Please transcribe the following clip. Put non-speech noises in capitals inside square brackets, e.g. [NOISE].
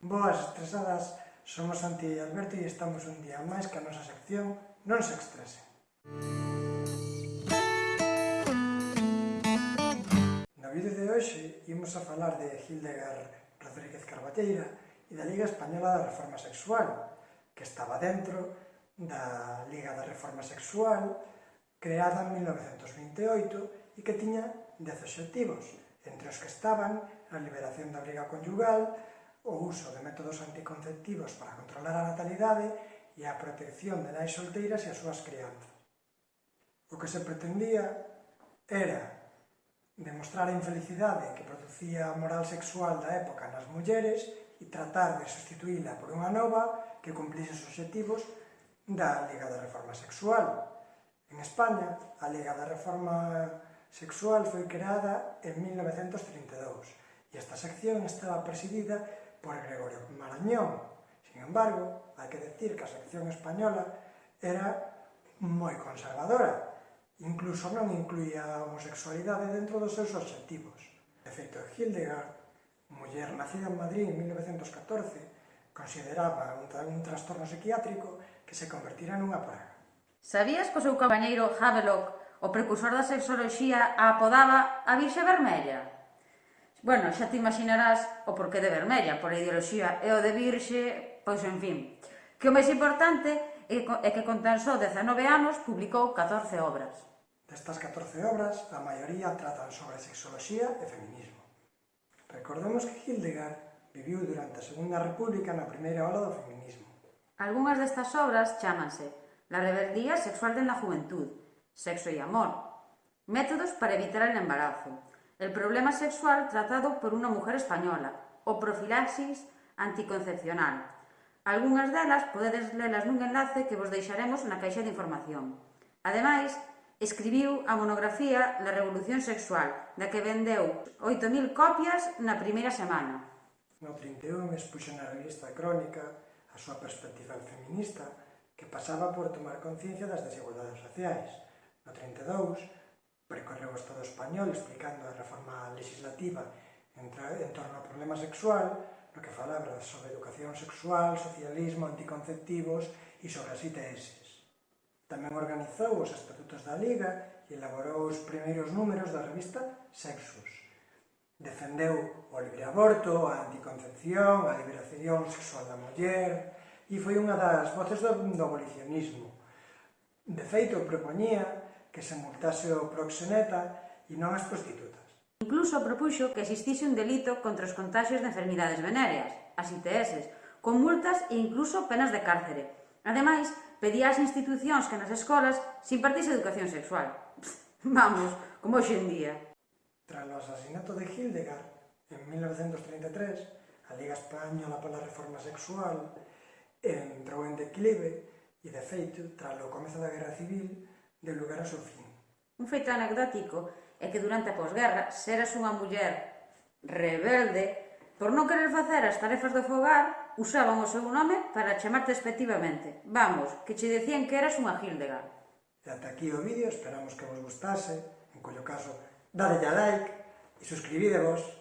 Boas estresadas, somos Santi e Alberto e estamos un día máis que a nosa sección Non se estrese. No vídeo de hoxe imos a falar de Hildegard Rodríguez Carballeira e da Liga Española da Reforma Sexual, que estaba dentro da Liga da Reforma Sexual creada en 1928 e que tiña 10 obxectivos, entre os que estaban a liberación da briga conyugal, o uso de métodos anticonceptivos para controlar a natalidade e a protección de nais solteiras e as súas crianzas. O que se pretendía era demostrar a infelicidade que producía a moral sexual da época nas mulleres e tratar de sustituíla por unha nova que cumplise os objetivos da Liga da Reforma Sexual. En España, a Liga da Reforma Sexual foi creada en 1932 e esta sección estaba presidida por Gregorio Marañón. Sin embargo, hai que decir que a sección española era moi conservadora, incluso non incluía a homosexualidade dentro dos seus objetivos. De feito, Hildegard, muller nacida en Madrid en 1914, consideraba un, tra un trastorno psiquiátrico que se convertira nunha praga. Sabías que o seu compañeiro Havelock, o precursor da sexoloxía, a apodaba a Virxe Vermella? Bueno, xa te imaginarás o porqué de vermella, por a ideoloxía e o de virxe, pois en fin. Que o máis importante é que con tan só 19 anos publicou 14 obras. Destas 14 obras, a maioría tratan sobre sexoloxía e feminismo. Recordemos que Hildegard viviu durante a Segunda República na primeira ola do feminismo. Algúnas destas obras chámanse La rebeldía sexual de la juventud, Sexo y amor, Métodos para evitar el embarazo, el problema sexual tratado por unha mujer española, o profilaxis anticoncepcional. Algúnas delas podedes lelas nun enlace que vos deixaremos na caixa de información. Ademais, escribiu a monografía La revolución sexual, da que vendeu 8.000 copias na primeira semana. No 31 expuxo na revista Crónica a súa perspectiva feminista que pasaba por tomar conciencia das desigualdades sociais. No 32 percorreu o Estado español explicando a reforma legislativa en, en torno ao problema sexual, no que falaba sobre educación sexual, socialismo, anticonceptivos e sobre as ITS. Tamén organizou os estatutos da Liga e elaborou os primeiros números da revista Sexus. Defendeu o libre aborto, a anticoncepción, a liberación sexual da muller e foi unha das voces do, do abolicionismo. De feito, propoñía que se multase o proxeneta e non as prostitutas. Incluso propuxo que existise un delito contra os contagios de enfermidades venéreas, as ITS, con multas e incluso penas de cárcere. Ademais, pedía ás institucións que nas escolas se impartise educación sexual. [LAUGHS] Vamos, como hoxe en día. Tras o asasinato de Hildegard, en 1933, a Liga Española pola Reforma Sexual entrou en declive e, de feito, tras o comezo da Guerra Civil, de lugar a seu fin. Un feito anecdótico é que durante a posguerra seras unha muller rebelde por non querer facer as tarefas do fogar usaban o seu nome para chamarte despectivamente. Vamos, que che decían que eras unha Hildegard. E ata aquí o vídeo, esperamos que vos gustase, en collo caso, dadelle a like e suscribidevos.